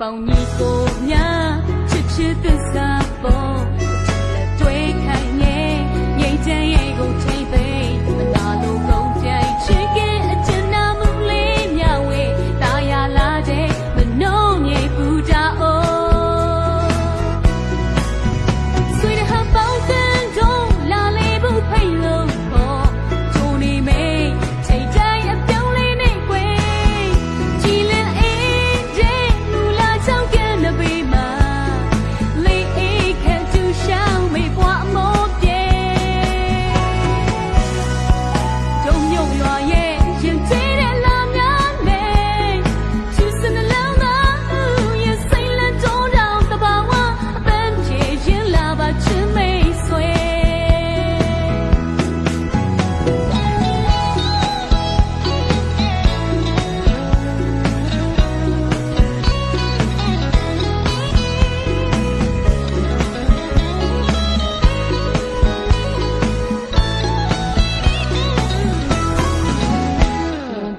ပေါင်းညီကိုများချစ်ချစ်သစ္စာပေါ်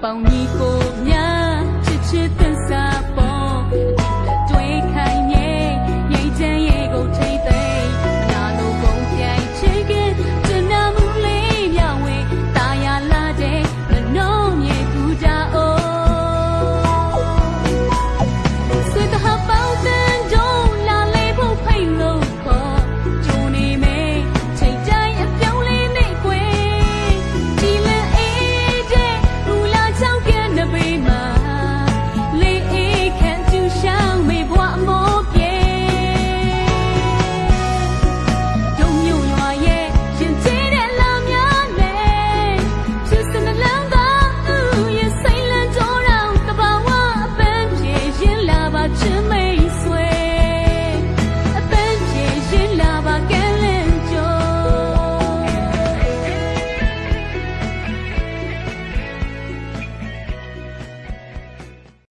pangiko.